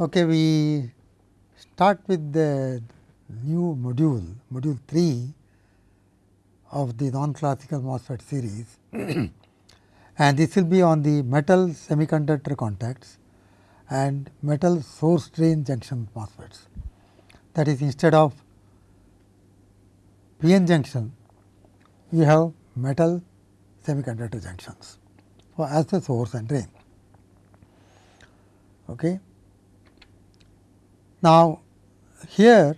Okay, we start with the new module, module 3 of the non-classical MOSFET series and this will be on the metal semiconductor contacts and metal source drain junction MOSFETs. That is instead of PN junction, you have metal semiconductor junctions for as the source and drain. Okay. Now, here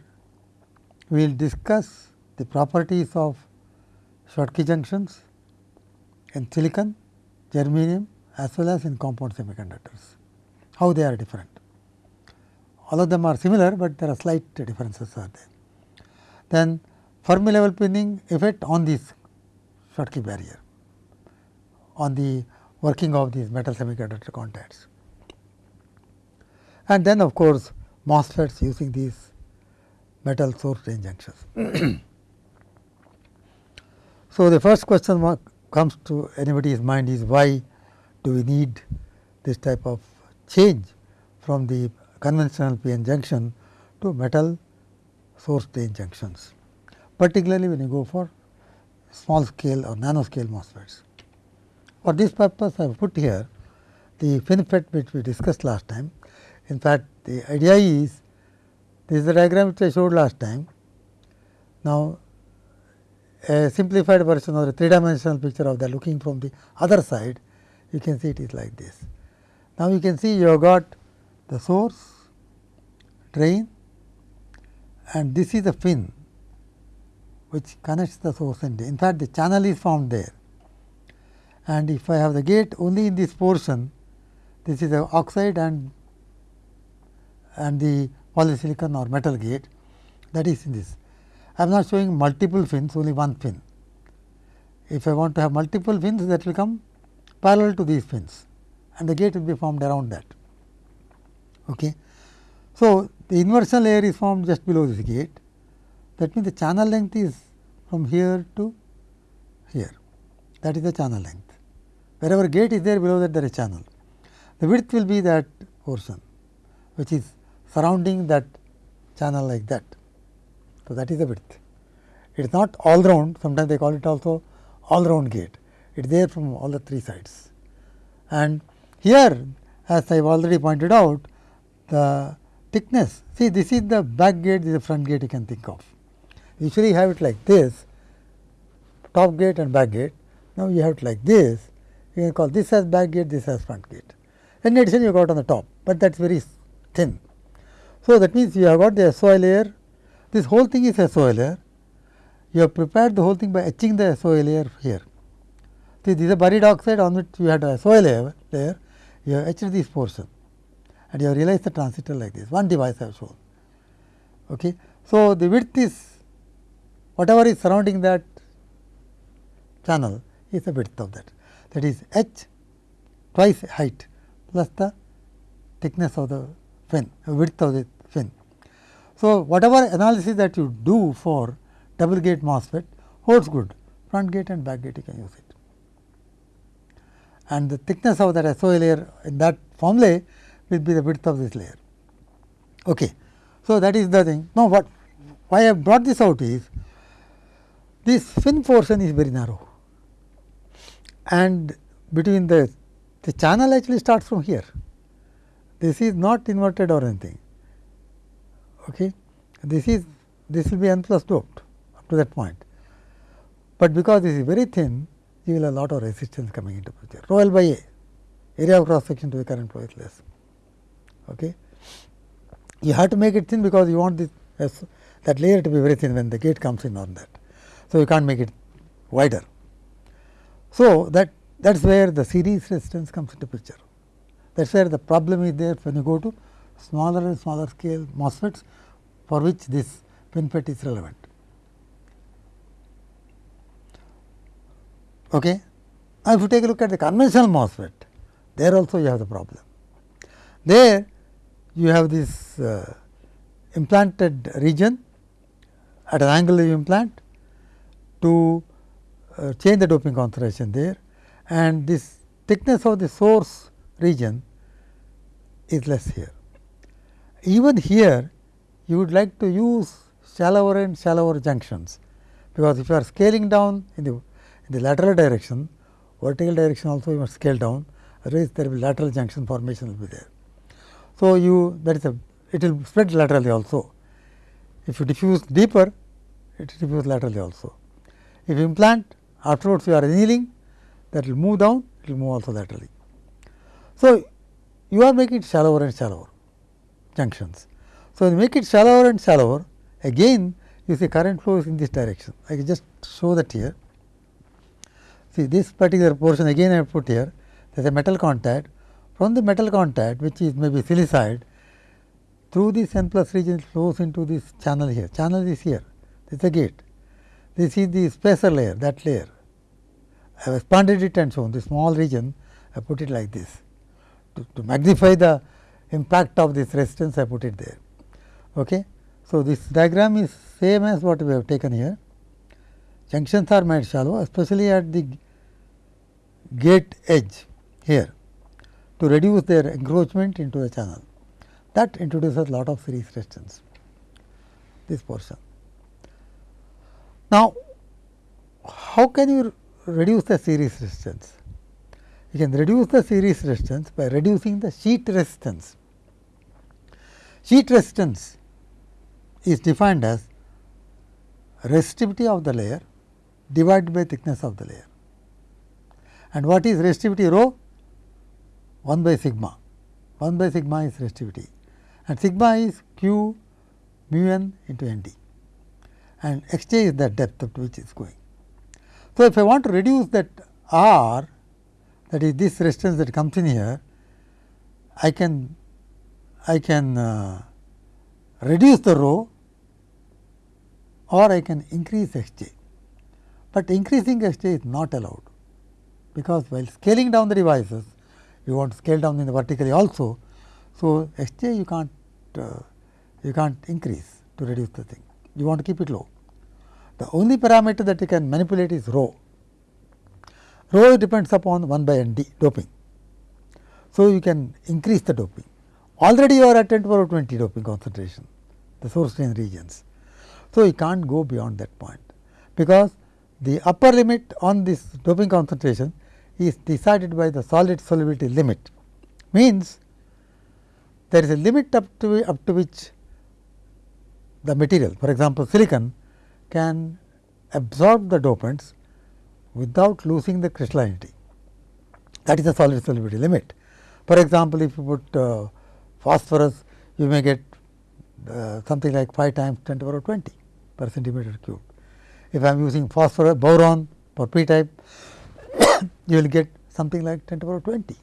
we will discuss the properties of Schottky junctions in silicon, germanium as well as in compound semiconductors, how they are different. All of them are similar, but there are slight differences are there. Then Fermi level pinning effect on this Schottky barrier, on the working of these metal semiconductor contacts. And then of course, MOSFETs using these metal source drain junctions. so, the first question comes to anybody's mind is why do we need this type of change from the conventional PN junction to metal source drain junctions, particularly when you go for small scale or nano scale MOSFETs. For this purpose, I have put here the FinFET which we discussed last time. In fact, the idea is this is the diagram which I showed last time. Now, a simplified version or a three dimensional picture of that looking from the other side, you can see it is like this. Now, you can see you have got the source, drain and this is the fin which connects the source and drain. In fact, the channel is formed there and if I have the gate only in this portion, this is the oxide and and the polysilicon or metal gate that is in this. I am not showing multiple fins, only one fin. If I want to have multiple fins that will come parallel to these fins and the gate will be formed around that. Okay. So, the inversion layer is formed just below this gate that means the channel length is from here to here that is the channel length. Wherever gate is there below that there is channel. The width will be that portion which is surrounding that channel like that. So, that is the width. It is not all round, sometimes they call it also all round gate. It is there from all the three sides. And here as I have already pointed out, the thickness, see this is the back gate, this is the front gate you can think of. Usually you have it like this, top gate and back gate. Now, you have it like this, you can call this as back gate, this as front gate. In addition, you got on the top, but that is very thin. So, that means you have got the SOI layer, this whole thing is SOI layer. You have prepared the whole thing by etching the SOI layer here. See, this is a buried oxide on which you had a SOI layer, layer you have etched this portion and you have realized the transistor like this, one device I have shown. Okay. So, the width is whatever is surrounding that channel is the width of that. That is h twice height plus the thickness of the fin, width of the fin. So, whatever analysis that you do for double gate MOSFET holds good, front gate and back gate you can use it. And the thickness of that SOI layer in that formulae will be the width of this layer. Okay. So, that is the thing. Now, what why I have brought this out is this fin portion is very narrow and between the the channel actually starts from here this is not inverted or anything. Okay. This is this will be n plus doped up to that point, but because this is very thin you will have a lot of resistance coming into picture rho L by A area of cross section to the current flow is less. Okay. You have to make it thin because you want this that layer to be very thin when the gate comes in on that. So, you can't make it wider. So, that that is where the series resistance comes into picture. That is where the problem is there when you go to smaller and smaller scale MOSFETs for which this FinFET is relevant. Okay. Now, if you take a look at the conventional MOSFET, there also you have the problem. There you have this uh, implanted region at an angle you implant to uh, change the doping concentration there and this thickness of the source region is less here. even here you would like to use shallower and shallower junctions, because if you are scaling down in the, in the lateral direction, vertical direction also you must scale down, otherwise there will be lateral junction formation will be there. So, you that is a it will spread laterally also. If you diffuse deeper, it diffuse laterally also. If you implant afterwards you are annealing, that will move down, it will move also laterally. So, you are making it shallower and shallower junctions. So, you make it shallower and shallower again you see current flow is in this direction. I can just show that here. See this particular portion again I have put here there is a metal contact from the metal contact which is maybe silicide through this n plus region flows into this channel here. Channel is here, this is a gate. This is the spacer layer, that layer. I have expanded it and shown the small region, I put it like this. To, to magnify the impact of this resistance, I put it there. Okay. So, this diagram is same as what we have taken here. Junctions are made shallow, especially at the gate edge here to reduce their encroachment into the channel. That introduces a lot of series resistance, this portion. Now, how can you reduce the series resistance? You can reduce the series resistance by reducing the sheet resistance. Sheet resistance is defined as resistivity of the layer divided by thickness of the layer. And what is resistivity rho? 1 by sigma. 1 by sigma is resistivity and sigma is q mu n into n d and x j is the depth up to which is going. So, if I want to reduce that r that is this resistance that comes in here, I can I can uh, reduce the rho or I can increase h j, but increasing h j is not allowed because while scaling down the devices you want to scale down in the vertically also. So, h j you can't uh, you can't increase to reduce the thing you want to keep it low. The only parameter that you can manipulate is rho. Rho depends upon 1 by n d doping. So, you can increase the doping. Already you are at 10 to power 20 doping concentration, the source drain regions. So, you can't go beyond that point, because the upper limit on this doping concentration is decided by the solid solubility limit. Means, there is a limit up to up to which the material for example, silicon can absorb the dopants without losing the crystallinity. That is the solid solubility limit. For example, if you put uh, phosphorus, you may get uh, something like 5 times 10 to the power 20 per centimeter cube. If I am using phosphorus boron for p type, you will get something like 10 to the power 20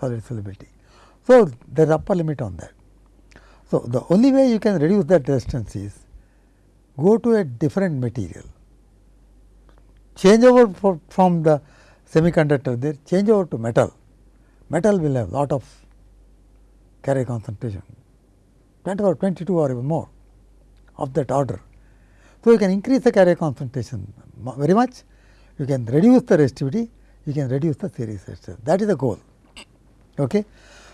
solid solubility. So, there is upper limit on that. So, the only way you can reduce that resistance is go to a different material, change over from the semiconductor there, change over to metal. Metal will have a lot of carrier concentration, 10 or 22 or even more of that order. So, you can increase the carrier concentration very much, you can reduce the resistivity, you can reduce the series resistance. That is the goal. Okay.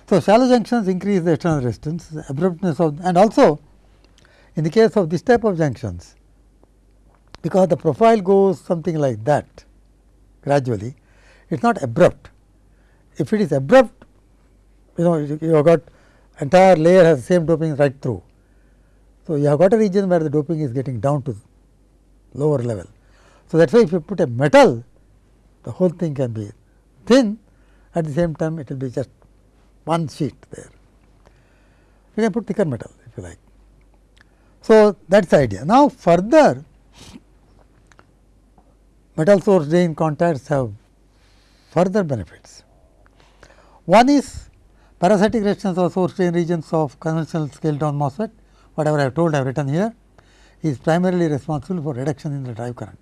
So, shallow junctions increase the external resistance, abruptness of and also in the case of this type of junctions, because the profile goes something like that gradually, it is not abrupt. If it is abrupt, you know you have got entire layer has same doping right through. So, you have got a region where the doping is getting down to lower level. So, that is why if you put a metal, the whole thing can be thin, at the same time it will be just one sheet there. You can put thicker metal if you like. So, that is the idea. Now, further metal source drain contacts have further benefits. One is parasitic resistance of source drain regions of conventional scale down MOSFET, whatever I have told I have written here is primarily responsible for reduction in the drive current.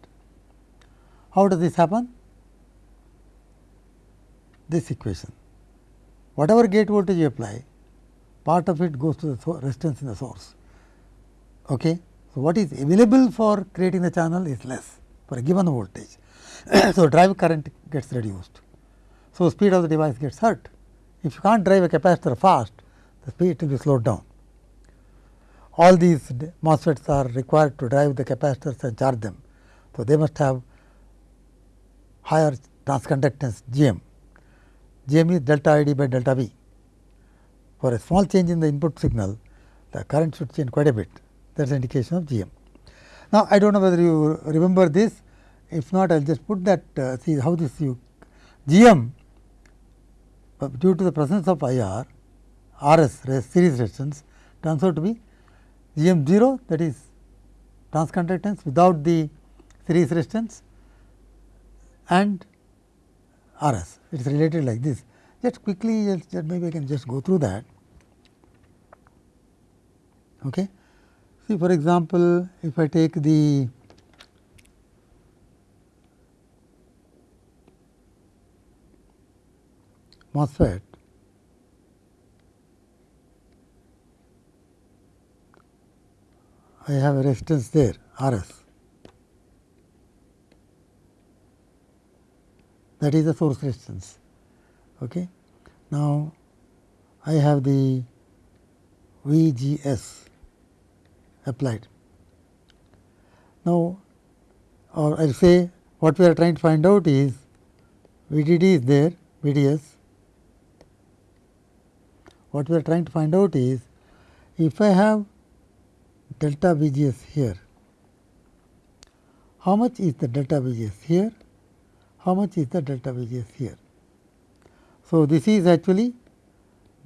How does this happen? This equation whatever gate voltage you apply, part of it goes to the resistance in the source. Okay. So, what is available for creating the channel is less for a given voltage. so, drive current gets reduced. So, speed of the device gets hurt. If you can't drive a capacitor fast, the speed will be slowed down. all these MOSFETs are required to drive the capacitors and charge them. So, they must have higher transconductance GM. GM is delta ID by delta V. For a small change in the input signal, the current should change quite a bit. That is indication of GM. Now, I do not know whether you remember this. If not, I will just put that uh, see how this you GM uh, due to the presence of IR, RS series resistance turns out to be GM 0 that is transconductance without the series resistance and RS. It is related like this. Just quickly, just, maybe I can just go through that. Okay. See, for example, if I take the MOSFET I have a resistance there R s that is the source resistance. Okay. Now, I have the V G S applied. Now, or I will say what we are trying to find out is V D D is there V D S. What we are trying to find out is if I have delta V G S here. How much is the delta V G S here? How much is the delta V G S here? So, this is actually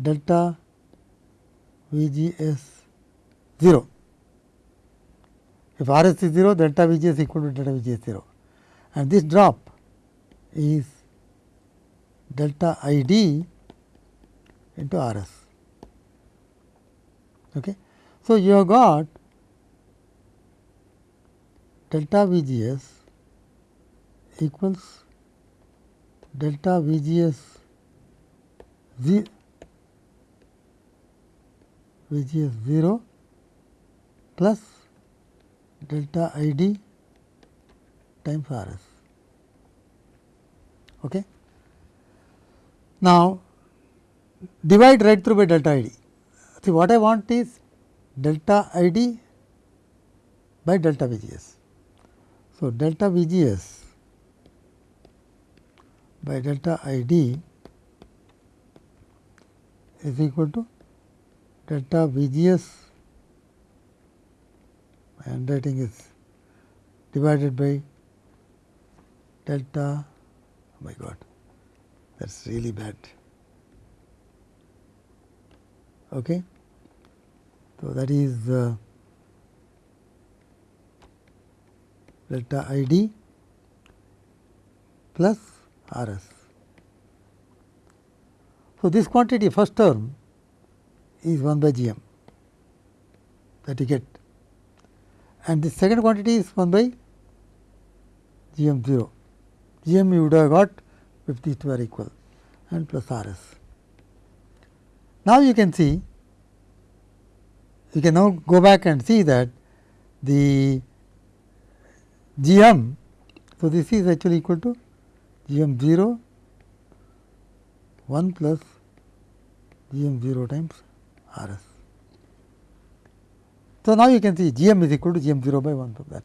delta V G S 0. If R s is 0, delta V G S equal to delta V G S 0 and this drop is delta I D into R s. Okay. So, you have got delta V G S equals delta V G S V G S 0 plus delta I D times R S. Okay. Now, divide right through by delta I D. See what I want is delta I D by delta V G S. So, delta V G S by delta I D is equal to delta V G S my handwriting is divided by delta oh my god that is really bad. Okay. So, that is uh, delta I d plus R s. So, this quantity first term is 1 by g m that you get and the second quantity is 1 by g m 0. g m you would have got if these two are equal and plus R s. Now, you can see you can now go back and see that the G m. So, this is actually equal to G m 0 1 plus G m 0 times R s. So, now you can see G m is equal to G m 0 by 1 of that.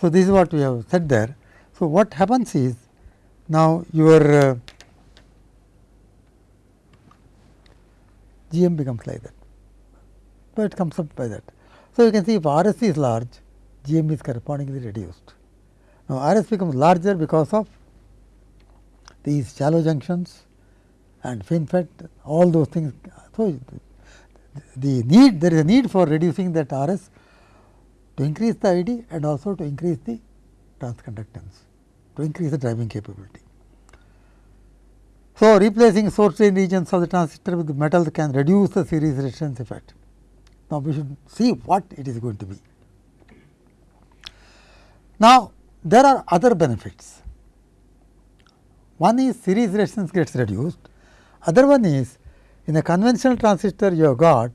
So, this is what we have said there. So, what happens is now your uh, G m becomes like that, but it comes up by that. So, you can see if R s is large GM is correspondingly reduced. Now, RS becomes larger because of these shallow junctions and FinFET all those things. So, the need there is a need for reducing that RS to increase the ID and also to increase the transconductance to increase the driving capability. So, replacing source drain regions of the transistor with metal can reduce the series resistance effect. Now, we should see what it is going to be. Now, there are other benefits. One is series resistance gets reduced, other one is in a conventional transistor you have got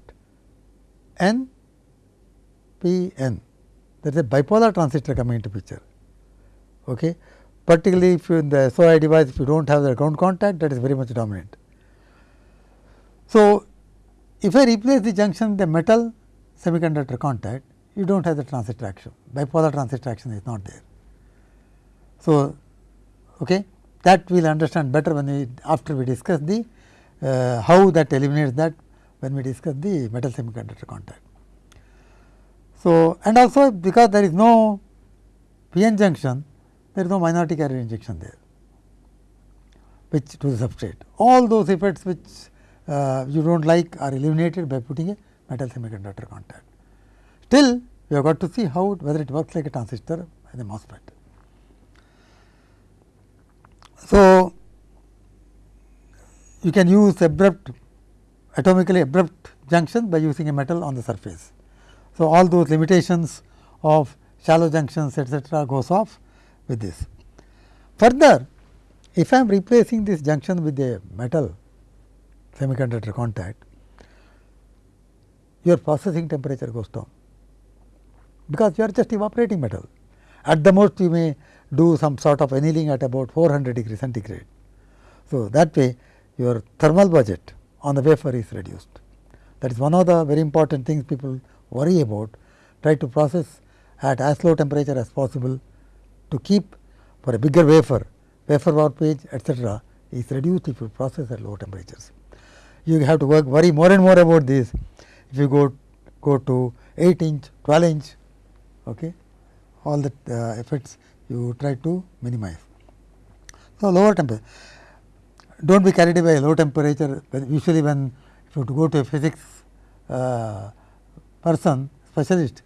N P N that is a bipolar transistor coming into picture. Okay. Particularly if you in the SOI device if you do not have the ground contact that is very much dominant. So, if I replace the junction a metal semiconductor contact, you do not have the transistor action, bipolar transistor action is not there. So, okay, that we will understand better when we after we discuss the uh, how that eliminates that when we discuss the metal semiconductor contact. So, and also because there is no p-n junction, there is no minority carrier injection there, which to the substrate. All those effects which uh, you do not like are eliminated by putting a metal semiconductor contact. Still, we have got to see how whether it works like a transistor as a MOSFET. So, you can use abrupt atomically abrupt junction by using a metal on the surface. So, all those limitations of shallow junctions etcetera goes off with this. Further, if I am replacing this junction with a metal semiconductor contact, your processing temperature goes down, because you are just evaporating metal. At the most you may do some sort of annealing at about 400 degree centigrade. So, that way your thermal budget on the wafer is reduced. That is one of the very important things people worry about, try to process at as low temperature as possible to keep for a bigger wafer, wafer warpage etcetera is reduced if you process at low temperatures. You have to work worry more and more about this if you go go to 8 inch, 12 inch, okay, all the uh, effects you try to minimize. So, lower temperature do not be carried away by low temperature usually when if you go to a physics uh, person specialist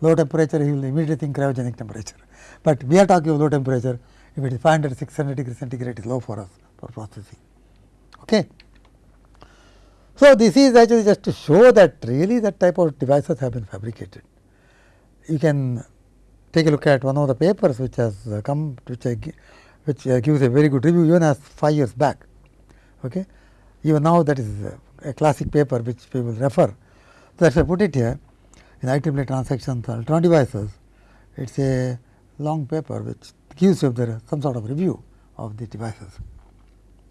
low temperature he will immediately think cryogenic temperature, but we are talking of low temperature if it is 500 600 degree centigrade is low for us for processing. Okay. So, this is actually just to show that really that type of devices have been fabricated. You can take a look at one of the papers which has uh, come which uh, I, which uh, gives a very good review even as 5 years back. Okay. Even now that is a classic paper which we will refer. So, that I put it here in IEEE transactions electron devices, it is a long paper which gives you the, some sort of review of the devices.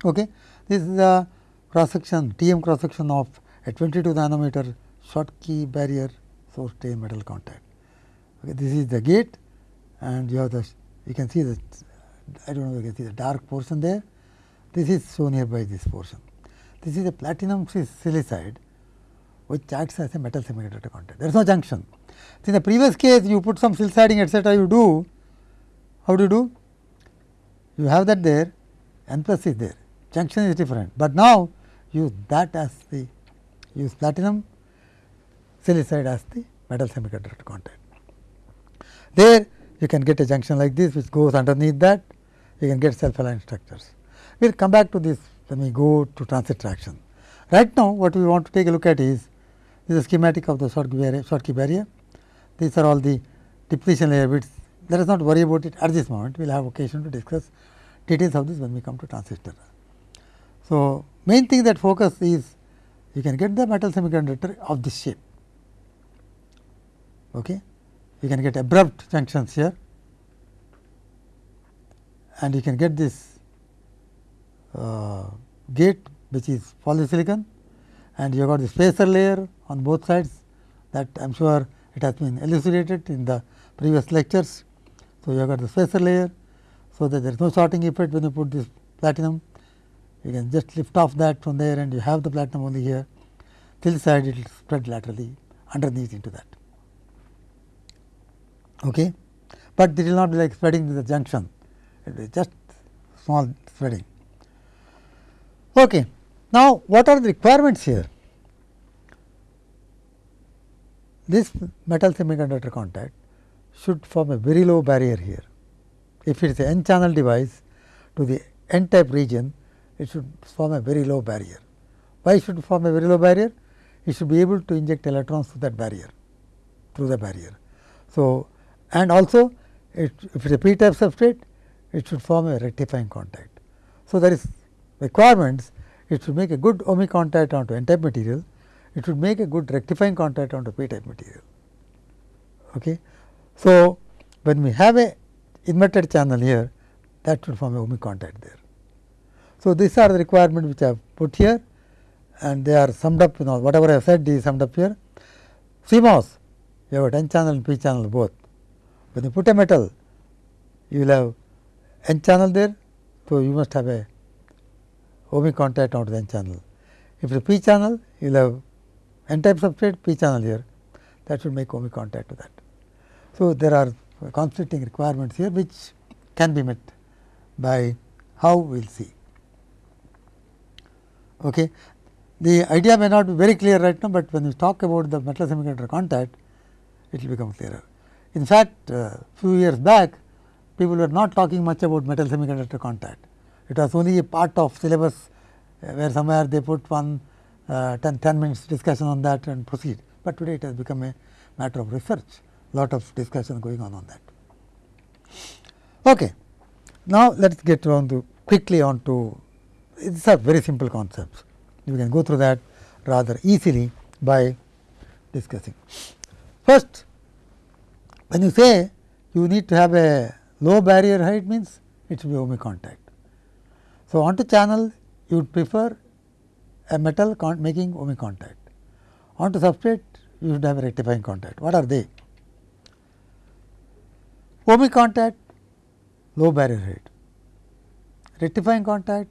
Okay. This is the cross section TM cross section of a 22 nanometer Schottky barrier source drain metal contact. Okay. This is the gate and you have the you can see the I do not know you can see the dark portion there. This is shown here by this portion. This is a platinum silicide which acts as a metal semiconductor contact. There is no junction. So, in the previous case you put some siliciding etcetera you do, how do you do? You have that there, n plus is there, junction is different, but now use that as the use platinum silicide as the metal semiconductor contact. There you can get a junction like this which goes underneath that, you can get self aligned structures. We will come back to this when we go to transistor action. Right now, what we want to take a look at is this is schematic of the barrier, Schottky barrier. These are all the depletion layer bits. Let us not worry about it at this moment. We will have occasion to discuss details of this when we come to transistor. So, main thing that focus is you can get the metal semiconductor of this shape. Okay. You can get abrupt junctions here and you can get this uh, gate which is polysilicon and you have got the spacer layer on both sides that I am sure it has been elucidated in the previous lectures. So, you have got the spacer layer, so that there is no sorting effect when you put this platinum. You can just lift off that from there and you have the platinum only here. Till side it will spread laterally underneath into that. Okay. But it will not be like spreading to the junction, it will be just small spreading. Okay. Now, what are the requirements here? This metal semiconductor contact should form a very low barrier here. If it is an n channel device to the n type region, it should form a very low barrier. Why should it form a very low barrier? It should be able to inject electrons through that barrier, through the barrier. So, and also it, if it is a p type substrate, it should form a rectifying contact. So, there is requirements it should make a good ohmic contact onto n type material, it should make a good rectifying contact onto p type material. Okay. So, when we have a inverted channel here that should form a ohmic contact there. So, these are the requirements which I have put here and they are summed up you know whatever I have said is summed up here. CMOS, you have n channel and p channel both. When you put a metal, you will have n channel there, so you must have a ohmic contact onto the n channel. If it is p channel, you will have n type substrate, p channel here, that should make ohmic contact to that. So, there are conflicting requirements here, which can be met by how we will see. Okay. The idea may not be very clear right now, but when we talk about the metal semiconductor contact, it will become clearer. In fact, uh, few years back, people were not talking much about metal semiconductor contact. It was only a part of syllabus uh, where somewhere they put one uh, 10, 10 minutes discussion on that and proceed, but today it has become a matter of research, lot of discussion going on on that. Okay. Now, let us get on to quickly on to these are very simple concepts. You can go through that rather easily by discussing. First, when you say you need to have a low barrier height means it should be ohmic contact. So, onto channel you would prefer a metal making ohmic contact. Onto substrate you should have a rectifying contact. What are they? Ohmic contact low barrier height, rectifying contact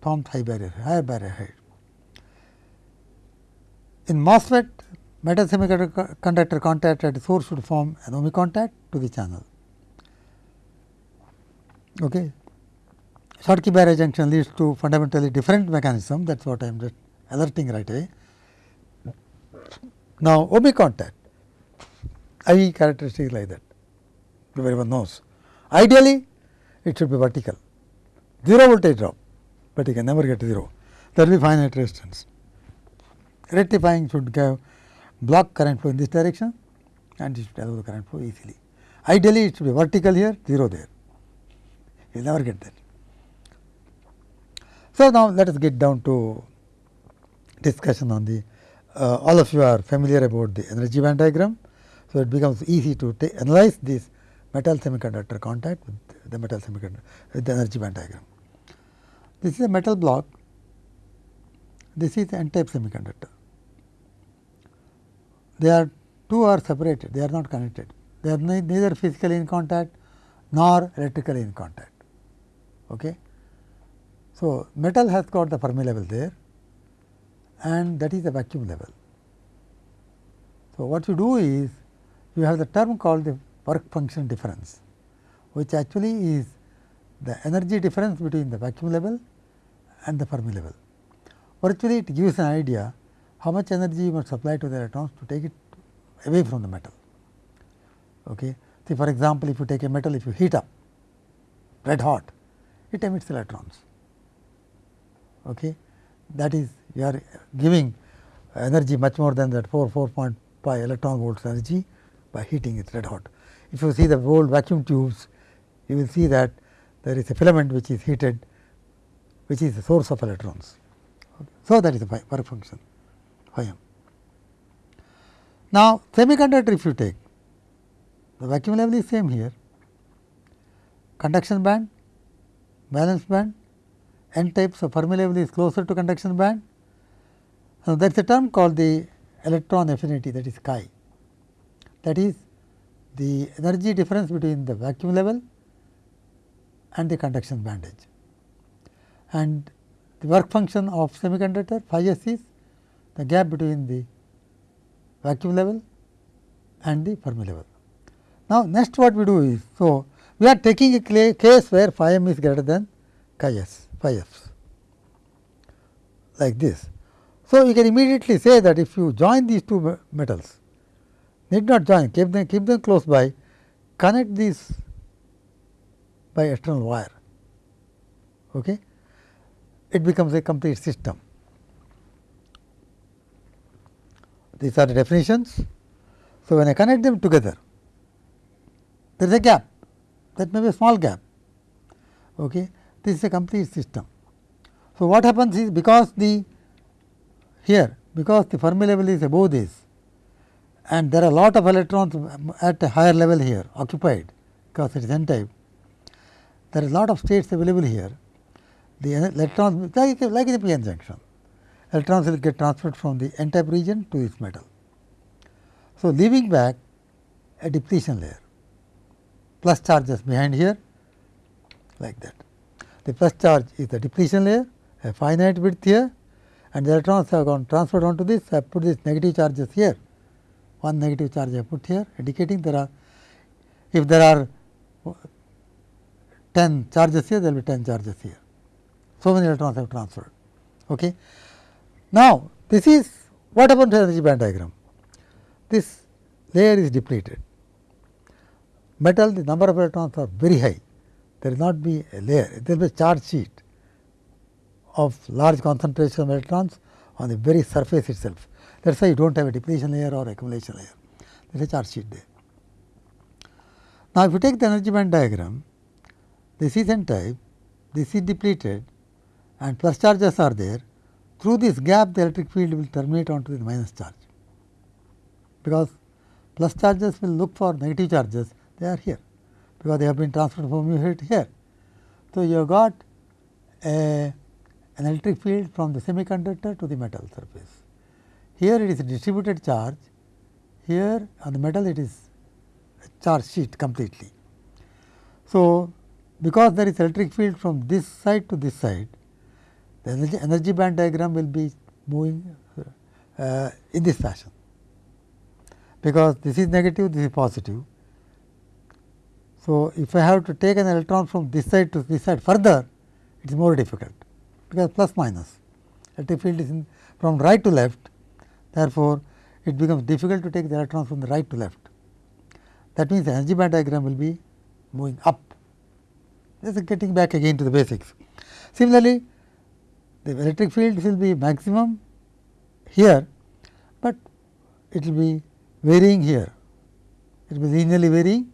forms high barrier, higher barrier height. In MOSFET, metal semiconductor contact at source should form an ohmic contact to the channel. Okay. Schottky barrier junction leads to fundamentally different mechanism that is what I am just alerting right away. Now, ohmic contact, I characteristic like that, everyone knows. Ideally, it should be vertical, 0 voltage drop, but you can never get 0, there will be finite resistance. Rectifying should give block current flow in this direction and it should allow the current flow easily. Ideally, it should be vertical here, 0 there, you will never get that. So, now let us get down to discussion on the uh, all of you are familiar about the energy band diagram. So, it becomes easy to analyze this metal semiconductor contact with the metal semiconductor with the energy band diagram. This is a metal block, this is n type semiconductor. They are two are separated, they are not connected, they are neither physically in contact nor electrically in contact. Okay. So, metal has got the Fermi level there and that is the vacuum level. So, what you do is you have the term called the work function difference, which actually is the energy difference between the vacuum level and the Fermi level. Virtually it gives an idea how much energy you must supply to the electrons to take it away from the metal. Okay. See for example, if you take a metal, if you heat up red hot, it emits electrons. Okay. That is you are giving energy much more than that 4 4.5 electron volts energy by heating it red hot. If you see the old vacuum tubes, you will see that there is a filament which is heated, which is the source of electrons. So, that is the work function phi m. Now, semiconductor if you take, the vacuum level is same here, conduction band, valence band, n type. So, Fermi level is closer to conduction band. Now, that is a term called the electron affinity that is chi. That is the energy difference between the vacuum level and the conduction band edge. And the work function of semiconductor phi s is the gap between the vacuum level and the Fermi level. Now, next what we do is, so we are taking a case where phi m is greater than chi s, phi f like this. So, you can immediately say that if you join these two metals, need not join, keep them, keep them close by, connect these by external wire. Okay. It becomes a complete system. These are the definitions. So, when I connect them together, there is a gap, that may be a small gap. Okay. This is a complete system. So, what happens is because the here because the Fermi level is above this and there are a lot of electrons at a higher level here occupied because it is n type. There is a lot of states available here. The electrons like, like in the p-n junction, electrons will get transferred from the n type region to this metal. So, leaving back a depletion layer plus charges behind here like that. The plus charge is the depletion layer a finite width here and the electrons have gone transferred onto this I have put this negative charges here one negative charge I put here indicating there are if there are 10 charges here there will be 10 charges here. So, many electrons have transferred. Okay. Now, this is what happened to energy band diagram. This layer is depleted. Metal the number of electrons are very high. There will not be a layer, there will be a charge sheet of large concentration of electrons on the very surface itself. That is why you do not have a depletion layer or accumulation layer, there is a charge sheet there. Now, if you take the energy band diagram, this is n type, this is depleted and plus charges are there. Through this gap the electric field will terminate onto the minus charge, because plus charges will look for negative charges, they are here, because they have been transferred from here to here. So, you have got a, an electric field from the semiconductor to the metal surface. Here it is a distributed charge, here on the metal it is charge sheet completely. So, because there is electric field from this side to this side, the energy, energy band diagram will be moving uh, in this fashion. Because this is negative, this is positive. So, if I have to take an electron from this side to this side further, it is more difficult, because plus minus electric field is in from right to left. Therefore, it becomes difficult to take the electrons from the right to left. That means, the energy band diagram will be moving up. This is getting back again to the basics. Similarly, the electric field will be maximum here, but it will be varying here. It will be linearly varying,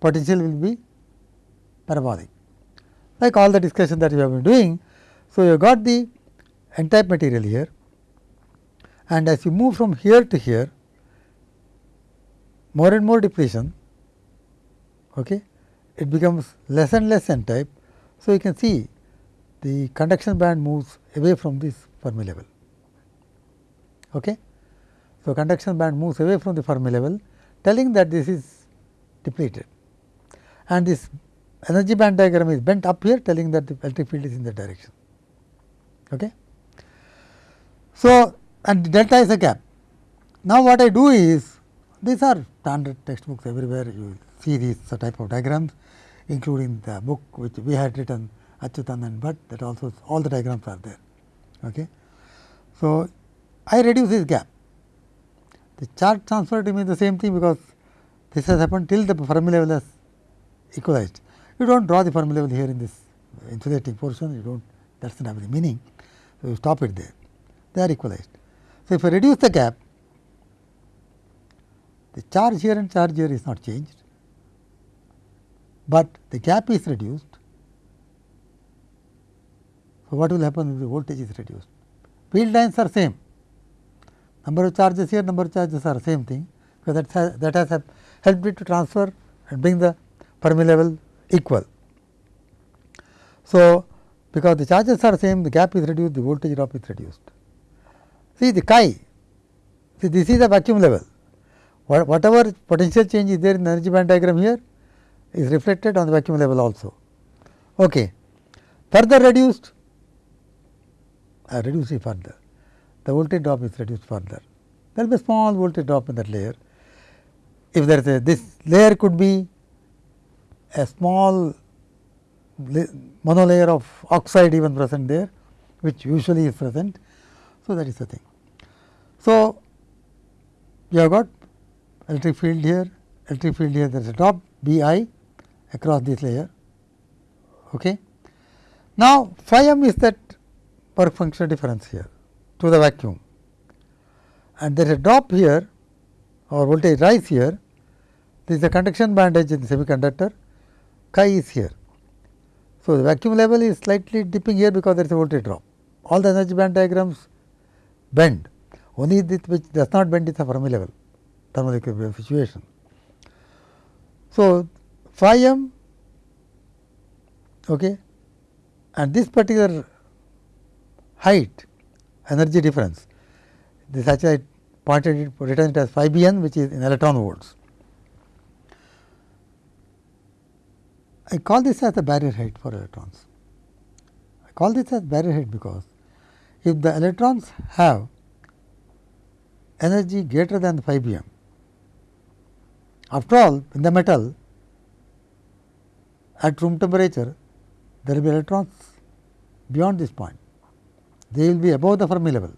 potential will be parabolic, like all the discussion that we have been doing. So, you have got the n type material here and as you move from here to here, more and more depletion, okay, it becomes less and less n type. So, you can see the conduction band moves away from this Fermi level. Okay. So, conduction band moves away from the Fermi level telling that this is depleted and this energy band diagram is bent up here telling that the electric field is in that direction. Okay. So, and delta is a gap. Now, what I do is these are standard textbooks everywhere you see these type of diagrams including the book which we had written Achuthan Bhat that also all the diagrams are there. Okay. So, I reduce this gap. The charge transfer remains the same thing because this has happened till the Fermi level has equalized. You do not draw the Fermi level here in this insulating portion, you do not that does not have any meaning. So, you stop it there, they are equalized. So, if I reduce the gap, the charge here and charge here is not changed, but the gap is reduced. So, what will happen if the voltage is reduced? Field lines are same, number of charges here, number of charges are same thing, because that has, that has helped it to transfer and bring the Fermi level equal. So, because the charges are same, the gap is reduced, the voltage drop is reduced. See the chi, see this is the vacuum level, whatever potential change is there in the energy band diagram here is reflected on the vacuum level also. Okay. Further reduced, I reduce it further, the voltage drop is reduced further. There will be small voltage drop in that layer. If there is a this layer could be a small monolayer of oxide even present there, which usually is present. So, that is the thing. So, you have got electric field here, electric field here, there is a drop B i across this layer. Okay. Now, phi m is that work function difference here to the vacuum and there is a drop here or voltage rise here. This is the conduction band edge in the semiconductor, chi is here. So, the vacuum level is slightly dipping here because there is a voltage drop. All the energy band diagrams bend, only which does not bend is the Fermi level thermal equilibrium situation. So, phi m okay, and this particular height energy difference this actually pointed it written it as phi b n which is in electron volts. I call this as the barrier height for electrons. I call this as barrier height because if the electrons have energy greater than phi b n, after all in the metal at room temperature there will be electrons beyond this point. They will be above the Fermi level.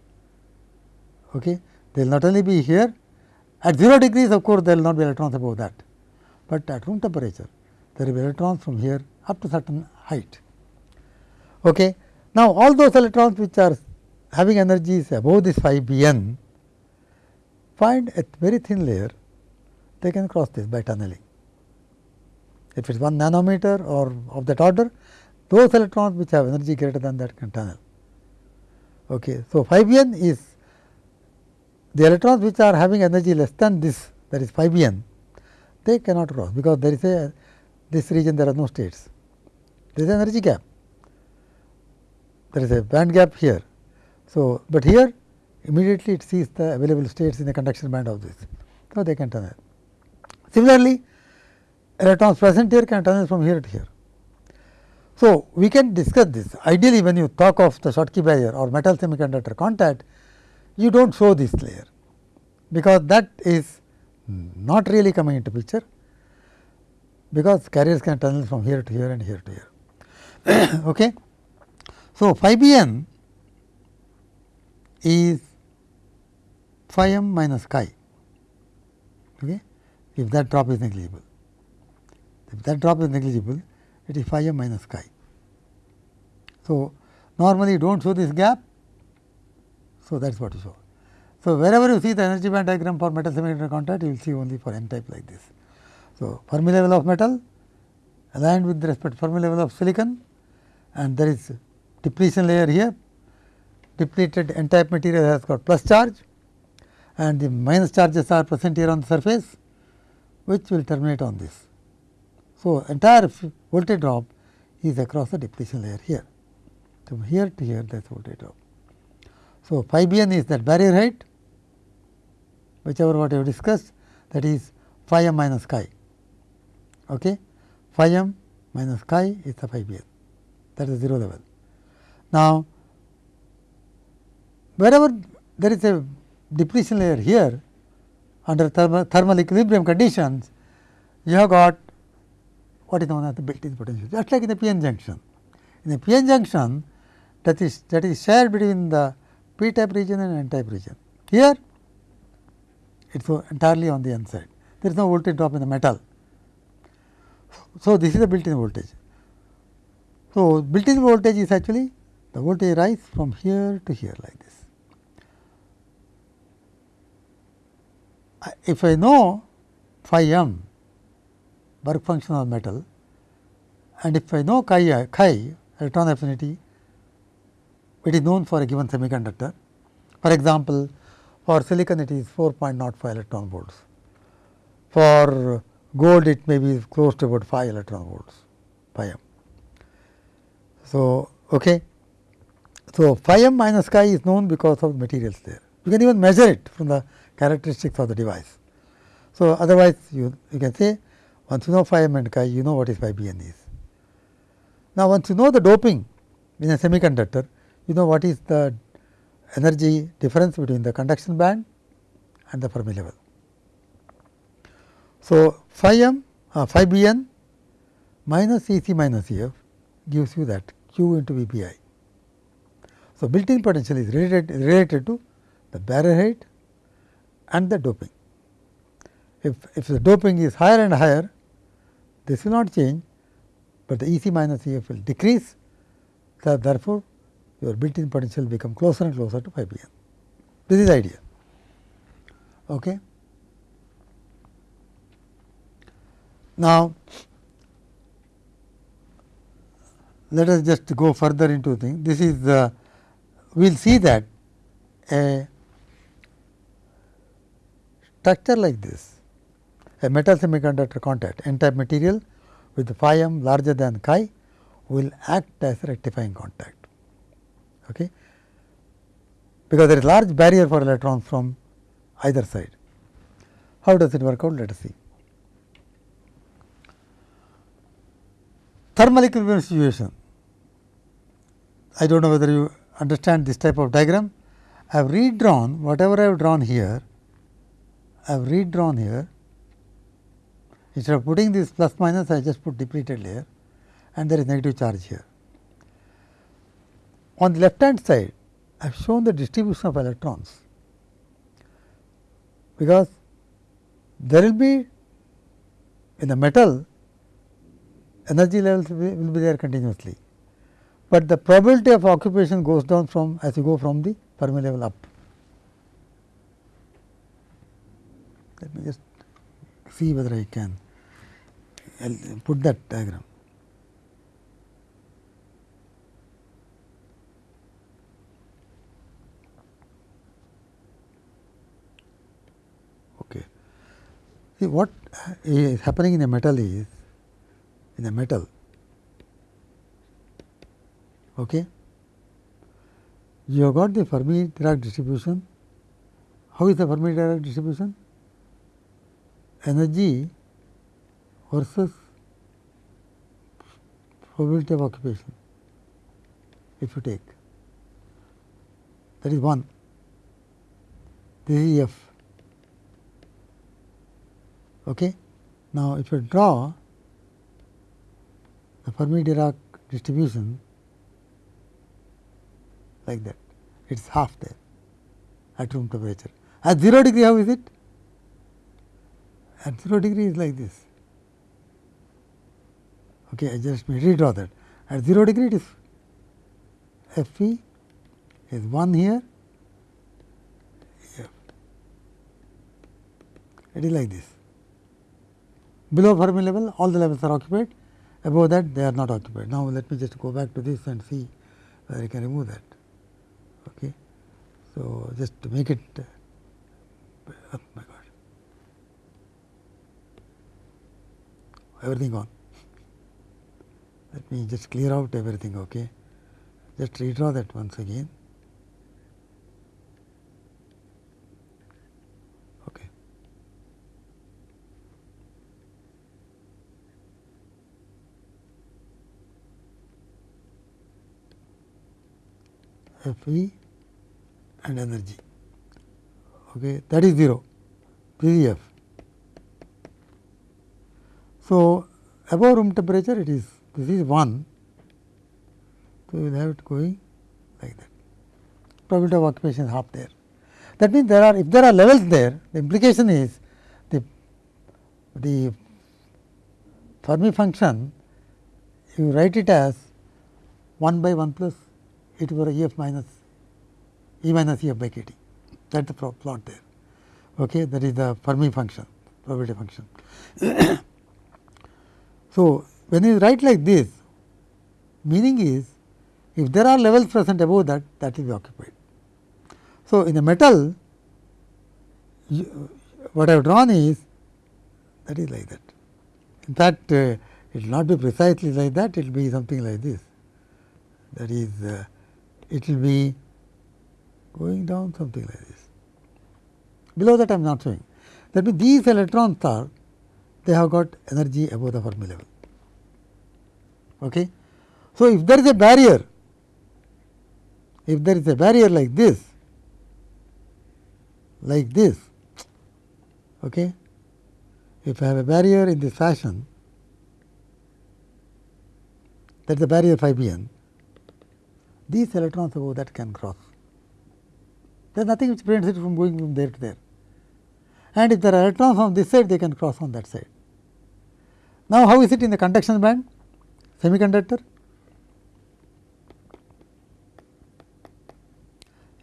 Okay. They will not only be here at 0 degrees of course, there will not be electrons above that, but at room temperature there will be electrons from here up to certain height. Okay. Now, all those electrons which are having energies above this phi b n find a very thin layer they can cross this by tunneling. If it is 1 nanometer or of that order those electrons which have energy greater than that can tunnel. Okay. So, phi b n is the electrons which are having energy less than this that is phi b n they cannot cross because there is a this region there are no states. There is an energy gap. There is a band gap here. So, but here immediately it sees the available states in the conduction band of this. So, they can tunnel. Similarly, electrons present here can tunnel from here to here. So, we can discuss this. Ideally, when you talk of the Schottky barrier or metal semiconductor contact, you do not show this layer, because that is not really coming into picture because carriers can tunnel from here to here and here to here. okay. So, phi b n is phi m minus chi okay, if that drop is negligible. If that drop is negligible, it is phi m minus chi. So, normally you do not show this gap. So, that is what you show. So, wherever you see the energy band diagram for metal semiconductor contact, you will see only for n type like this. So, Fermi level of metal aligned with respect to Fermi level of silicon and there is depletion layer here. Depleted n type material has got plus charge and the minus charges are present here on the surface which will terminate on this. So, entire voltage drop is across the depletion layer here. From here to here that is voltage drop. So, phi b n is that barrier height whichever what you have discussed that is phi m minus chi okay. phi m minus chi is the phi b n that is 0 level. Now, wherever there is a depletion layer here under thermal, thermal equilibrium conditions, you have got what is known as the built-in potential just like in the p-n junction. In the p-n junction that is that is shared between the p type region and n type region. Here it is entirely on the n side. There is no voltage drop in the metal. So, this is the built-in voltage. So, built-in voltage is actually the voltage rise from here to here like this. If I know phi m work function of metal and if I know chi, chi electron affinity, it is known for a given semiconductor. For example, for silicon it is 4.05 electron volts. For gold it may be close to about 5 electron volts phi m. So, okay. so phi m minus chi is known because of materials there. You can even measure it from the characteristics of the device. So, otherwise you, you can say once you know phi m and chi you know what is phi b n is. Now, once you know the doping in a semiconductor you know what is the energy difference between the conduction band and the Fermi level. So, phi m uh, phi b n minus E c minus E f gives you that q into V p i. So, built-in potential is related, related to the barrier height and the doping. If, if the doping is higher and higher, this will not change, but the E c minus E f will decrease. So, therefore, your built-in potential will become closer and closer to phi b n. This is the idea. Okay. Now, let us just go further into thing. This is the we will see that a structure like this, a metal semiconductor contact n type material with phi m larger than chi will act as rectifying contact. Okay. Because there is large barrier for electrons from either side. How does it work out? Let us see. Thermal equilibrium situation. I do not know whether you understand this type of diagram. I have redrawn whatever I have drawn here, I have redrawn here. Instead of putting this plus minus, I just put depleted layer and there is negative charge here. On the left hand side, I have shown the distribution of electrons, because there will be in the metal energy levels will be there continuously, but the probability of occupation goes down from as you go from the Fermi level up. Let me just see whether I can I'll put that diagram. Okay. See what is happening in a metal is in a metal okay you have got the Fermi Dirac distribution. How is the Fermi Dirac distribution? Energy versus probability of occupation, if you take that is 1, this is F. Okay. Now, if you draw the Fermi Dirac distribution like that. It is half there at room temperature. At 0 degree, how is it? At 0 degree is like this. Okay, I just redraw that. At 0 degree, it is F e is 1 here. It is like this. Below Fermi level, all the levels are occupied. Above that, they are not occupied. Now, let me just go back to this and see whether I can remove that. Okay. So, just to make it uh, oh my god everything gone. Let me just clear out everything. Okay. Just redraw that once again. Okay. F e and energy. Okay, that is 0, this is F. So, above room temperature it is this is 1. So, we will have it going like that. Probability of occupation is half there. That means, there are if there are levels there, the implication is the the Fermi function you write it as 1 by 1 plus e to the power E f minus E minus E f by k t that is the plot there. Okay, that is the Fermi function probability function. so, when you write like this meaning is if there are levels present above that that will be occupied. So, in a metal you, what I have drawn is that is like that. In fact, uh, it will not be precisely like that, it will be something like this. That is, uh, it will be going down something like this. Below that I am not showing. That means, these electrons are they have got energy above the Fermi level. Okay. So, if there is a barrier, if there is a barrier like this, like this, okay. if I have a barrier in this fashion, that is the barrier phi b n, these electrons above that can cross. There is nothing which prevents it from going from there to there. And if there are electrons on this side, they can cross on that side. Now, how is it in the conduction band? Semiconductor?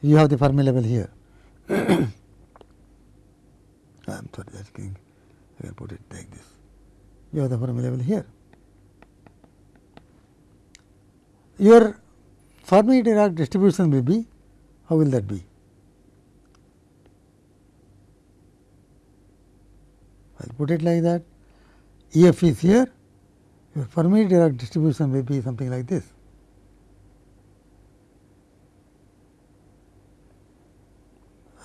You have the Fermi level here. I am sorry, that I can put it like this. You have the Fermi level here. Your Fermi Dirac distribution will be, how will that be? I will put it like that. E f is here, your Fermi Dirac distribution will be something like this.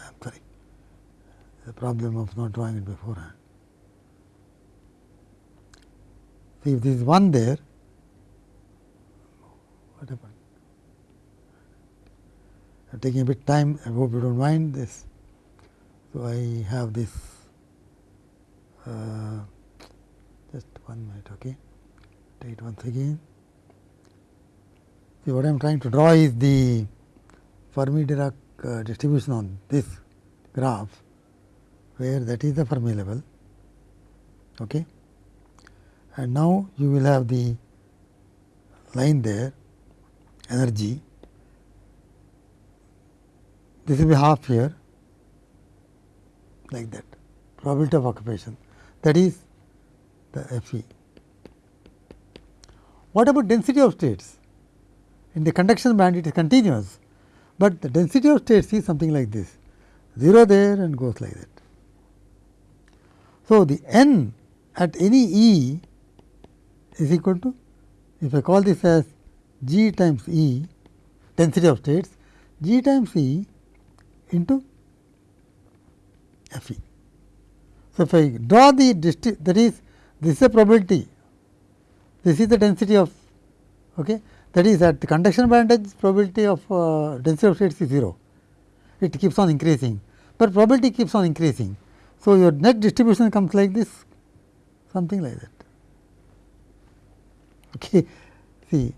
I am sorry. the problem of not drawing it beforehand. See if there is 1 there, what happened? I am taking a bit time, I hope you do not mind this. So, I have this uh, one minute. Take it once again. See what I am trying to draw is the Fermi Dirac uh, distribution on this graph, where that is the Fermi level. Okay. And now you will have the line there, energy. This will be half here, like that, probability of occupation. That is the Fe. What about density of states? In the conduction band it is continuous, but the density of states is something like this 0 there and goes like that. So, the n at any E is equal to if I call this as g times E density of states g times E into F e. So, if I draw the that is this is a probability, this is the density of okay, that is at the conduction band edge probability of uh, density of states is 0, it keeps on increasing, but probability keeps on increasing. So, your net distribution comes like this something like that. Okay. See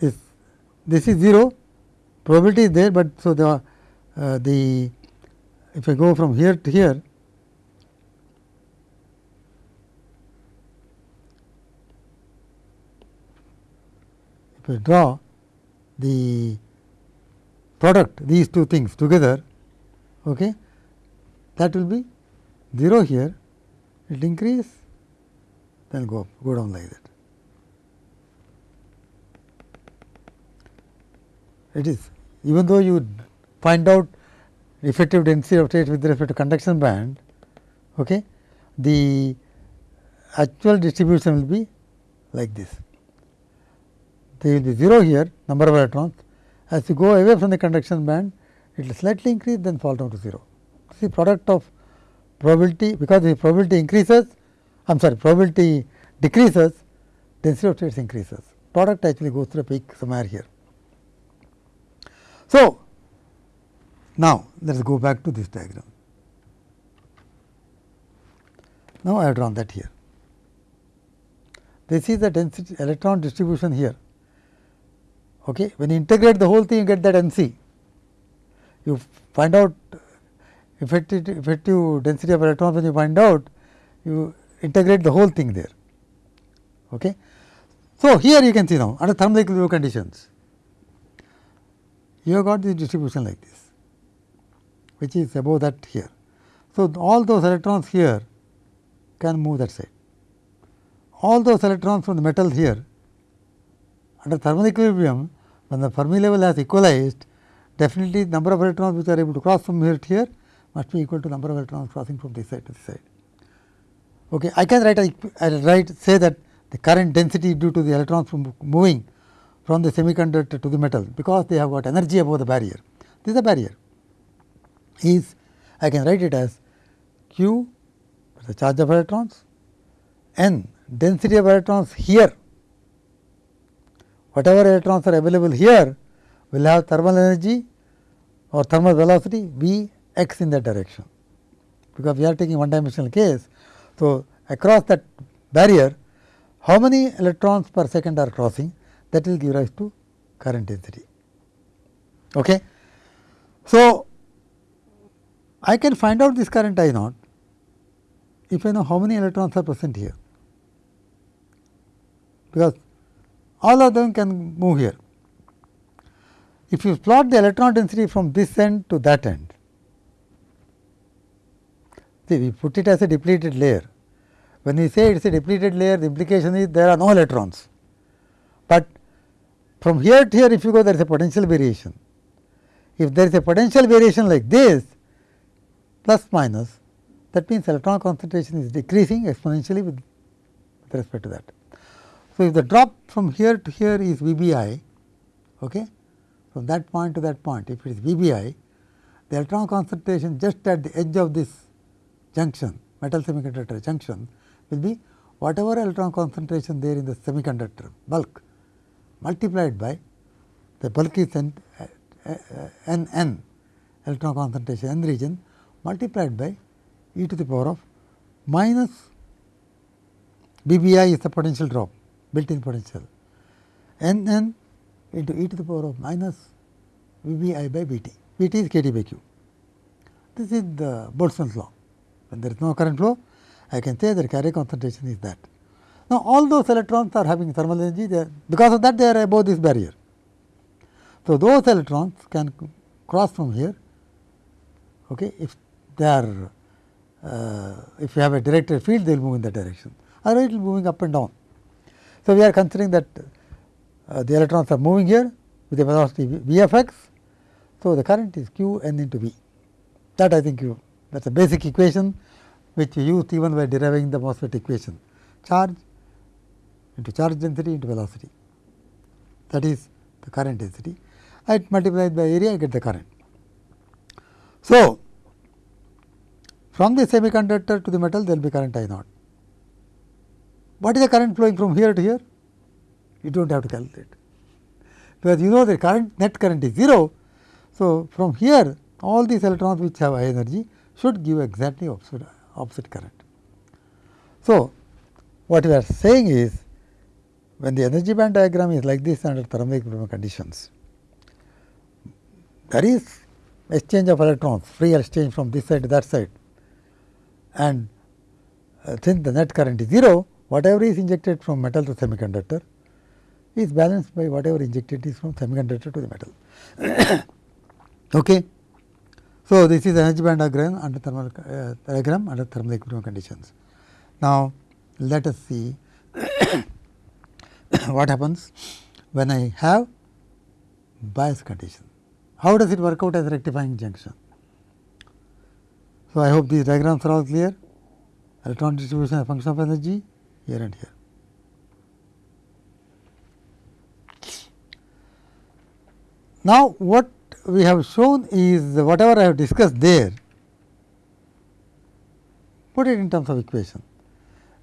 this this is 0 probability is there, but so the uh, the if I go from here to here, I draw the product these two things together, okay, that will be 0 here, it increase, then go up, go down like that. It is even though you find out effective density of state with respect to conduction band, okay, the actual distribution will be like this. There will be 0 here number of electrons as you go away from the conduction band it will slightly increase then fall down to 0. See product of probability because the probability increases I am sorry probability decreases density of states increases product actually goes through a peak somewhere here. So, now, let us go back to this diagram. Now, I have drawn that here. This is the density electron distribution here. Okay. When you integrate the whole thing, you get that N c. You find out effective, effective density of electrons when you find out, you integrate the whole thing there. Okay. So, here you can see now under thermal equilibrium conditions, you have got this distribution like this which is above that here. So, all those electrons here can move that side. All those electrons from the metal here under thermal equilibrium when the Fermi level has equalized definitely the number of electrons which are able to cross from here to here must be equal to the number of electrons crossing from this side to this side. Okay. I can write I write say that the current density due to the electrons from moving from the semiconductor to the metal because they have got energy above the barrier. This is a barrier is I can write it as q the charge of electrons, n density of electrons here, whatever electrons are available here will have thermal energy or thermal velocity v x in that direction, because we are taking one dimensional case. So, across that barrier how many electrons per second are crossing that will give rise to current density. Okay. So, I can find out this current I naught if I know how many electrons are present here, because all of them can move here. If you plot the electron density from this end to that end, see we put it as a depleted layer. When we say it is a depleted layer, the implication is there are no electrons, but from here to here if you go there is a potential variation. If there is a potential variation like this, plus minus that means electron concentration is decreasing exponentially with, with respect to that. So, if the drop from here to here is V b i, okay, from that point to that point, if it is V b i, the electron concentration just at the edge of this junction metal semiconductor junction will be whatever electron concentration there in the semiconductor bulk multiplied by the bulk is n, n, n electron concentration n region multiplied by e to the power of minus VBI is the potential drop built in potential n n into e to the power of minus VBI by VT. VT is KT by Q. This is the Boltzmann's law. When there is no current flow, I can say that carrier concentration is that. Now, all those electrons are having thermal energy, they are, because of that they are above this barrier. So, those electrons can cross from here okay, if they are uh, if you have a directed field they will move in that direction or it will be moving up and down. So, we are considering that uh, the electrons are moving here with a velocity v of x. So, the current is q n into v that I think you that is a basic equation which we used even by deriving the MOSFET equation charge into charge density into velocity that is the current density. I multiply it by area I get the current. So, from the semiconductor to the metal there will be current I naught. What is the current flowing from here to here? You do not have to calculate, because you know the current net current is 0. So, from here all these electrons which have high energy should give exactly opposite, opposite current. So, what we are saying is when the energy band diagram is like this under equilibrium conditions, there is exchange of electrons, free exchange from this side to that side and uh, since the net current is 0, whatever is injected from metal to semiconductor is balanced by whatever injected is from semiconductor to the metal. okay. So, this is energy band diagram under thermal uh, diagram under thermal equilibrium conditions. Now, let us see what happens when I have bias condition. How does it work out as rectifying junction? So, I hope these diagrams are all clear. Electron distribution is a function of energy here and here. Now, what we have shown is whatever I have discussed there, put it in terms of equation.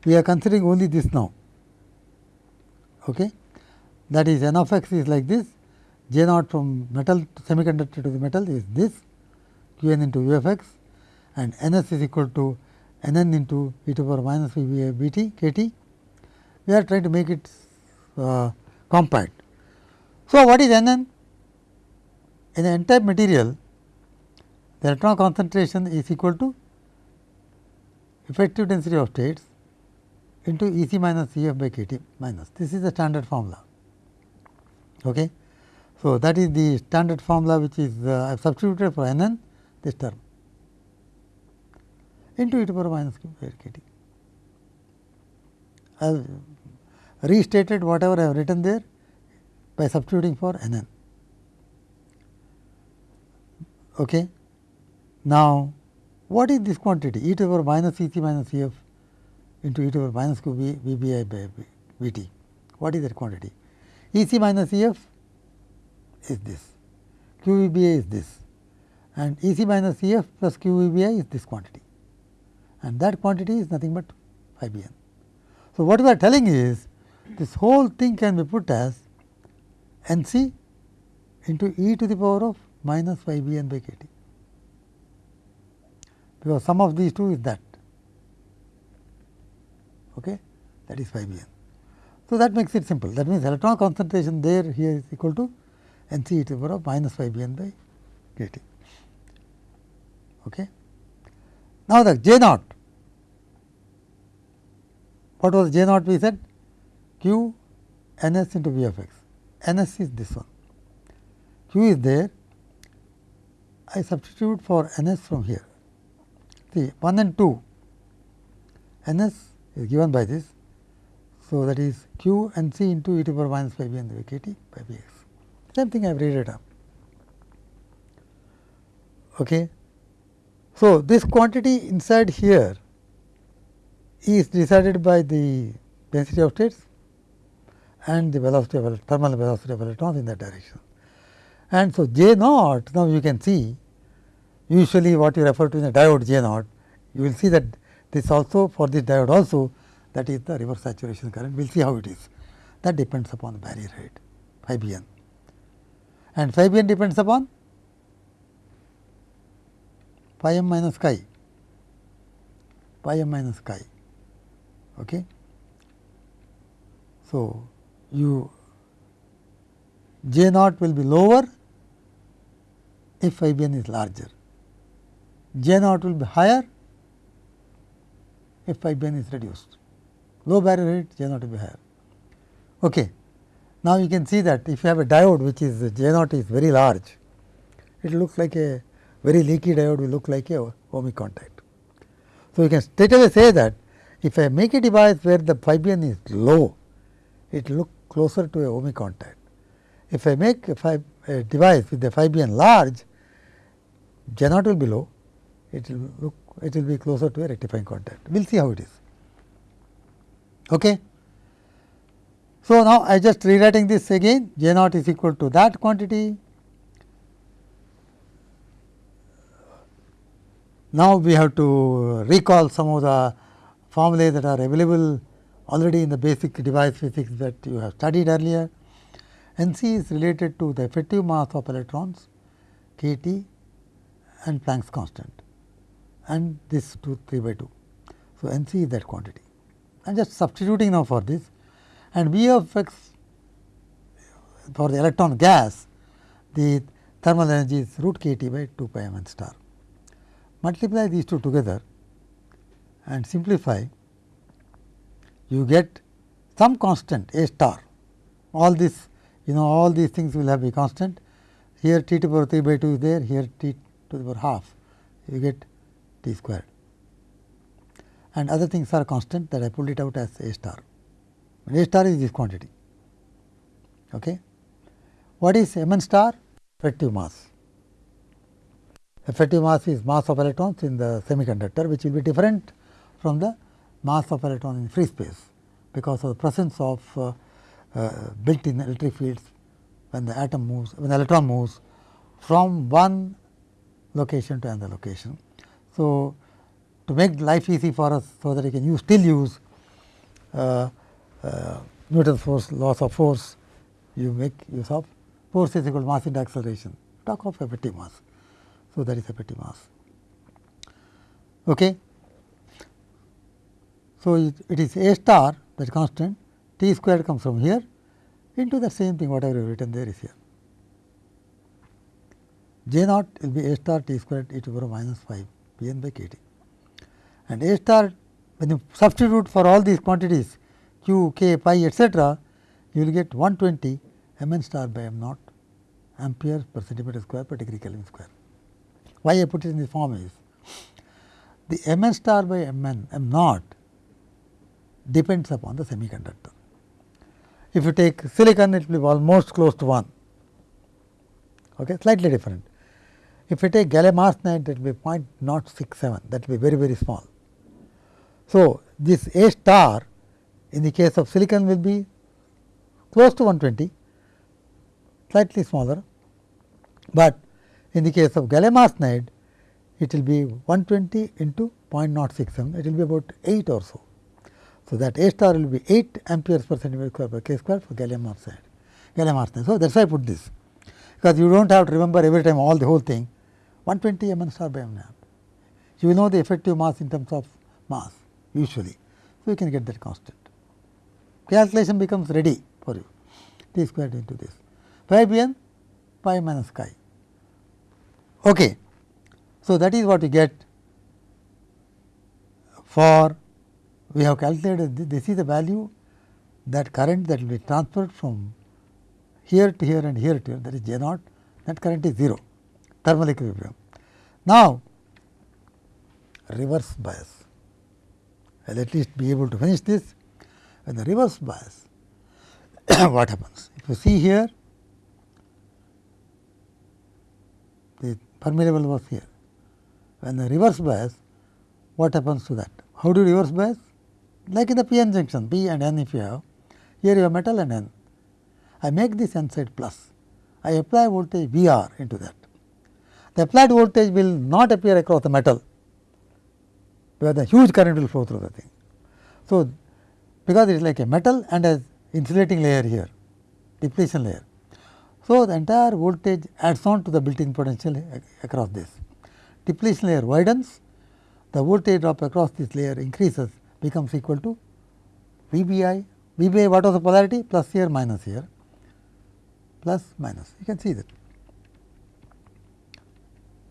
We are considering only this now. Okay? That is n of x is like this J naught from metal to semiconductor to the metal is this q n into u of x and n s is equal to n n into e to the power minus v b b t k t. We are trying to make it uh, compact. So, what is n n? In the n-type material, the electron concentration is equal to effective density of states into E c minus C f by k t minus. This is the standard formula. Okay. So, that is the standard formula which is uh, I have substituted for n n this term into e to the power minus q by k t. I have restated whatever I have written there by substituting for n n. Okay. Now, what is this quantity e to the power minus E c minus E f into e to the power minus q v, v b i by v t. What is that quantity? E c minus E f is this, QVBI is this and EC minus EF plus QVBI is this quantity and that quantity is nothing but phi b n. So, what we are telling is this whole thing can be put as N c into e to the power of minus phi b n by k t, because sum of these two is that okay, that is phi b n. So, that makes it simple that means electron concentration there here is equal to n c e to the power of minus phi b n by k t. Okay. Now, the j naught, what was j naught we said? q n s into v of x, n s is this one, q is there, I substitute for n s from here. See 1 and 2, n s is given by this. So, that is q n c into e to the power minus phi b n by k t by b x. Same thing I have read it up. Okay. So, this quantity inside here is decided by the density of states and the velocity of thermal velocity of electrons in that direction. And so, J naught now you can see usually what you refer to in a diode J naught, you will see that this also for this diode also that is the reverse saturation current. We will see how it is. That depends upon the barrier height phi b n and phi b n depends upon phi m minus chi phi m minus chi. Okay. So, you J naught will be lower if phi b n is larger, J naught will be higher if phi b n is reduced. Low barrier rate J naught will be higher. Okay. Now, you can see that if you have a diode which is J naught is very large, it looks like a very leaky diode will look like a ohmic contact. So, you can straight away say that if I make a device where the phi b n is low, it will look closer to a ohmic contact. If I make a, a device with the phi b n large, J naught will be low, it will look it will be closer to a rectifying contact. We will see how it is. Okay. So, now I just rewriting this again J naught is equal to that quantity. Now, we have to recall some of the formulae that are available already in the basic device physics that you have studied earlier. N c is related to the effective mass of electrons k T and Planck's constant and this 2 3 by 2. So, N c is that quantity. I am just substituting now for this and V of x for the electron gas the thermal energy is root k T by 2 pi m n star. Multiply these two together and simplify you get some constant A star all this you know all these things will have a constant here t to the power 3 by 2 is there here t to the power half you get t squared and other things are constant that I pulled it out as A star. A star is this quantity. Okay. What is M n star? Effective mass. Effective mass is mass of electrons in the semiconductor which will be different from the mass of electron in free space because of the presence of uh, uh, built in electric fields when the atom moves when the electron moves from one location to another location. So, to make life easy for us so that we can use still use uh, uh, Newton's force laws of force you make use of force is equal to mass into acceleration talk of effective mass. So, that is effective mass. Okay. So, it, it is A star that constant t squared comes from here into the same thing whatever you have written there is here. J naught will be A star t squared e to the power minus phi b n by k t and A star when you substitute for all these quantities q, k, pi etcetera, you will get 120 m n star by m naught ampere per centimeter square per degree Kelvin square. Why I put it in this form is the m n star by m n m naught depends upon the semiconductor. If you take silicon, it will be almost close to 1, okay, slightly different. If you take gallium arsenide, that will be 0.067, that will be very, very small. So, this A star in the case of silicon will be close to 120, slightly smaller, but in the case of gallium arsenide, it will be 120 into 0.067, it will be about 8 or so. So, that A star will be 8 amperes per centimeter square per k square for gallium arsenide, gallium arsenide. So, that is why I put this, because you do not have to remember every time all the whole thing 120 m mm n star by mm m naught. You will know the effective mass in terms of mass usually. So, you can get that constant. Calculation becomes ready for you t squared into this pi b n pi minus chi. Okay. So, that is what you get for we have calculated this, this is the value that current that will be transferred from here to here and here to here that is J naught that current is 0 thermal equilibrium. Now, reverse bias. I will at least be able to finish this. When the reverse bias what happens? If you see here the Fermi level was here. When the reverse bias what happens to that? How do you reverse bias like in the p n junction p and n if you have here you have metal and n. I make this n side plus I apply voltage V r into that the applied voltage will not appear across the metal, where the huge current will flow through the thing. So, because it is like a metal and a insulating layer here, depletion layer. So, the entire voltage adds on to the built in potential across this. Depletion layer widens, the voltage drop across this layer increases becomes equal to V b i. V b i what was the polarity? Plus here minus here, plus minus. You can see that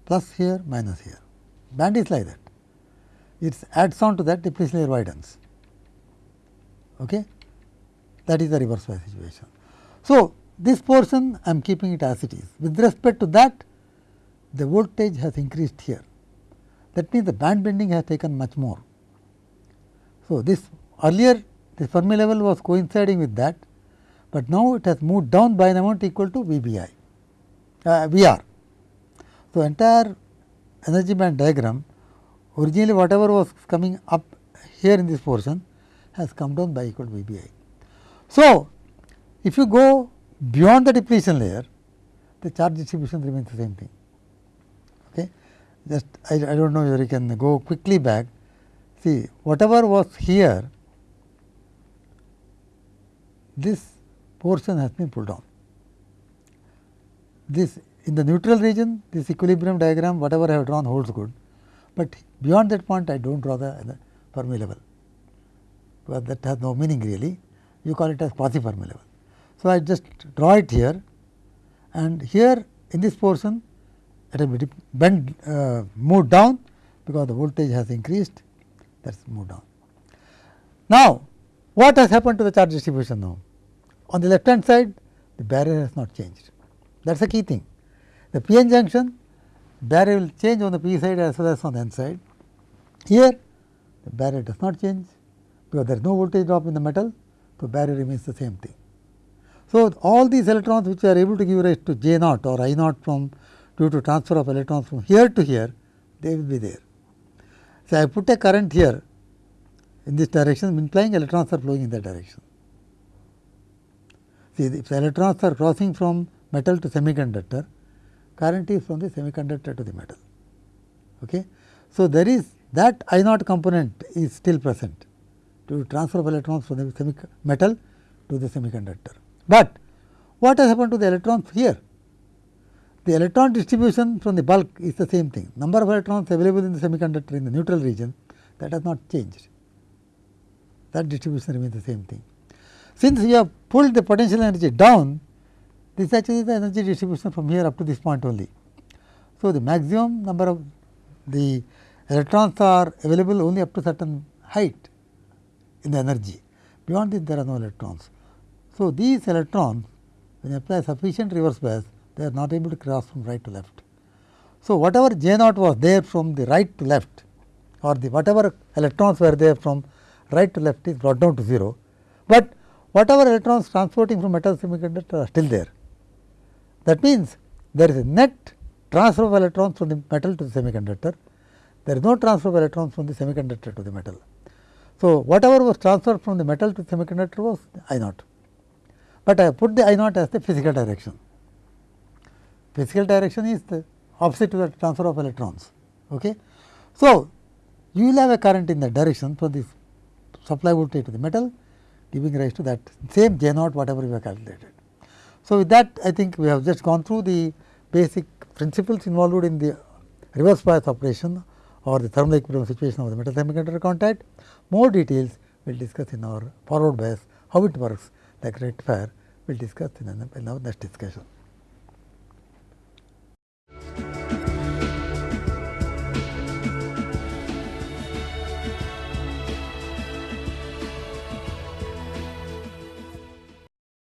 plus here minus here. Band is like that. It adds on to that depletion layer widens. Okay? That is the reverse bias situation. So, this portion I am keeping it as it is. With respect to that, the voltage has increased here. That means, the band bending has taken much more. So, this earlier the Fermi level was coinciding with that, but now it has moved down by an amount equal to V b i, uh, V r. So, entire energy band diagram originally whatever was coming up here in this portion has come down by equal to V b i. So, if you go beyond the depletion layer, the charge distribution remains the same thing. Okay. Just I, I do not know whether you can go quickly back. See, whatever was here, this portion has been pulled down. This in the neutral region, this equilibrium diagram, whatever I have drawn holds good, but beyond that point, I do not draw the, the Fermi level, because that has no meaning really. You call it as quasi Fermi level. So, I just draw it here and here in this portion it will be bent uh, moved down because the voltage has increased that is moved on. Now, what has happened to the charge distribution now? On the left hand side the barrier has not changed that is the key thing. The p n junction barrier will change on the p side as well as on the n side. Here the barrier does not change because there is no voltage drop in the metal. So, barrier remains the same thing. So, all these electrons which are able to give rise to J naught or I naught from due to transfer of electrons from here to here, they will be there. So, I put a current here in this direction implying electrons are flowing in that direction. See, if electrons are crossing from metal to semiconductor, current is from the semiconductor to the metal. Okay. So, there is that I naught component is still present to transfer of electrons from the metal to the semiconductor. But what has happened to the electrons here? The electron distribution from the bulk is the same thing. Number of electrons available in the semiconductor in the neutral region that has not changed. That distribution remains the same thing. Since you have pulled the potential energy down, this actually is the energy distribution from here up to this point only. So, the maximum number of the electrons are available only up to certain height in the energy. Beyond this there are no electrons. So, these electrons when you apply sufficient reverse bias they are not able to cross from right to left. So, whatever J naught was there from the right to left or the whatever electrons were there from right to left is brought down to 0, but whatever electrons transporting from metal semiconductor are still there. That means, there is a net transfer of electrons from the metal to the semiconductor, there is no transfer of electrons from the semiconductor to the metal. So, whatever was transferred from the metal to semiconductor was I naught but I put the I naught as the physical direction. Physical direction is the opposite to the transfer of electrons. Okay. So, you will have a current in that direction from the supply voltage to the metal giving rise to that same J naught whatever we have calculated. So, with that I think we have just gone through the basic principles involved in the reverse bias operation or the thermal equilibrium situation of the metal semiconductor contact. More details we will discuss in our forward bias, how it works like rectifier we will discuss in our next discussion.